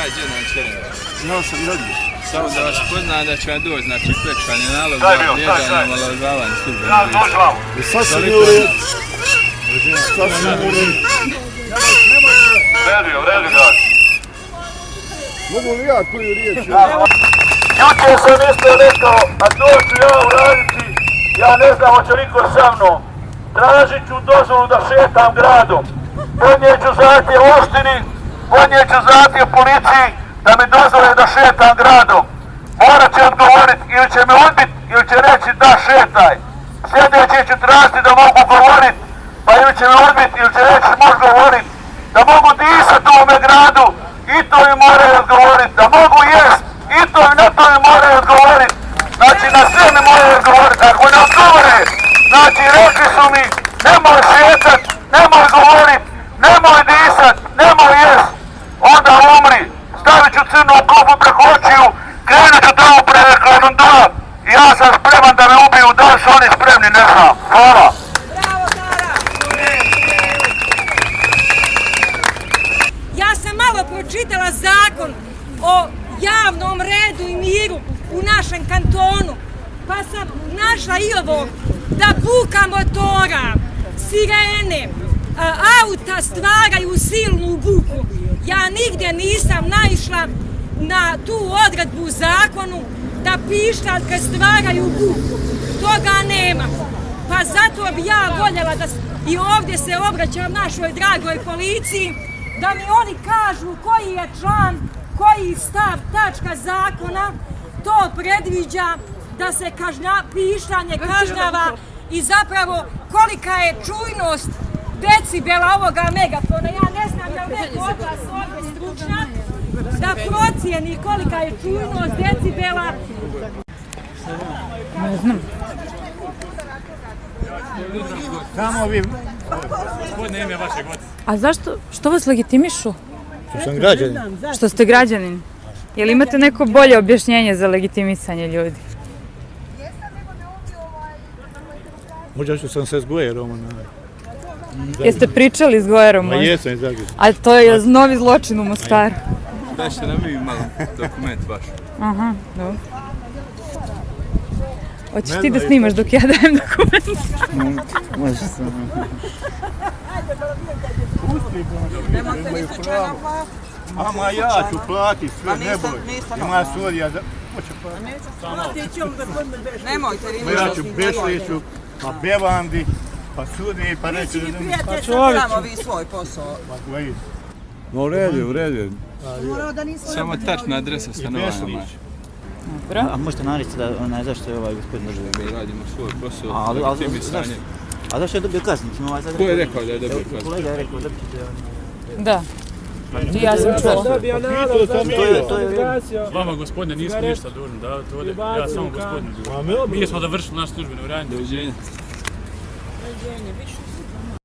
nađe na čeren. Ja sam. Samo da vas poznam da će vam doći, znači nalog za bio, daj, vrijeđanje daj. i omalovažavanje službenih Ja, dođi vamo. I sad sam je u redu. Sad sam u redu. Vredi, vredi, da. Mogu li ja koju riječ? Juče sam isto rekao, a to ću ja uraditi, ja ne znam hoće li ko sa mnom. Tražit ću dozvolu da šetam gradom. Podnijet ću zahtjev oštini, podnijet ću zahtjev policiji da mi dozvole da šetam gradom. Morat će odgovorit ili će me odbit ili će reći da šetaj. Sljedeće ću tražiti da mogu govorit, pa ili će me odbit ili će reći moš govorit. Da mogu disat u ovome gradu i to mi moraju odgovorit. Da mogu jest i to mi na to mi moraju odgovorit. Znači na sve mi moraju odgovorit. Ako ne odgovore, znači rekli su mi nemoj šetat, nemoj govorit, nemoj disat, nemoj jest. Onda umri, stavit ću crnu kopu preko očiju, krenut ću tamo preko Londona ja sam spreman da me ubiju, da li su oni spremni, ne znam. Hvala. Ja sam malo pročitala zakon o javnom redu i miru u našem kantonu, pa sam našla i ovo da buka motora, sirene, stvaraju silnu buku. Ja nigdje nisam naišla na tu odredbu u zakonu da pištaljke stvaraju buku. Toga nema. Pa zato bi ja voljela da i ovdje se obraćam našoj dragoj policiji da mi oni kažu koji je član, koji stav tačka zakona to predviđa da se kažnja, pištanje kažnjava i zapravo kolika je čujnost decibela ovoga megafona. Ja ne znam da li neko od vas ovdje stručnjak da procijeni kolika je čujnost decibela Tamo vi, A zašto, što vas legitimišu? što sam građanin. Što ste građanin? Jel imate neko bolje objašnjenje za legitimisanje ljudi? Možda što sam se s Gojerom. Jeste pričali s Gojerom Ma jesam iz Zagreba. A to je novi zločin u Mostaru. Dašte nam vi malo dokument vaš. Aha, dobro. Hoćeš ti da snimaš dok ja dajem dokument? Može sam. Ama ja ću platit sve, ne boj. Ima sudija, da... Hoće platit. Nemojte, vi Ma ja ću Bešliću, pa Bevandi, pa sudi, pa reću da ne... prijatelj, samo vi svoj posao. Pa koji? No, u redu, u redu. Samo tačna adresa stanovanja Bešlić. maš. A možete navesti da onaj zašto je ovaj gospodin državni? Mi radimo svoj posao, Ali- ali- legitimisanje. zašto? A zašto je dobio kaznu? Mislim, ovaj sad Ko je rekao da je dobio kaznu? Kolega je rekao da ćete... Da. I ja sam čula. To je, to je... Vama gospodine nismo ništa dužni da to ovdje. Ja samo gospodinu dužan. Mi smo završili naš službeni u ranju. Doviđenja. состояние, вечно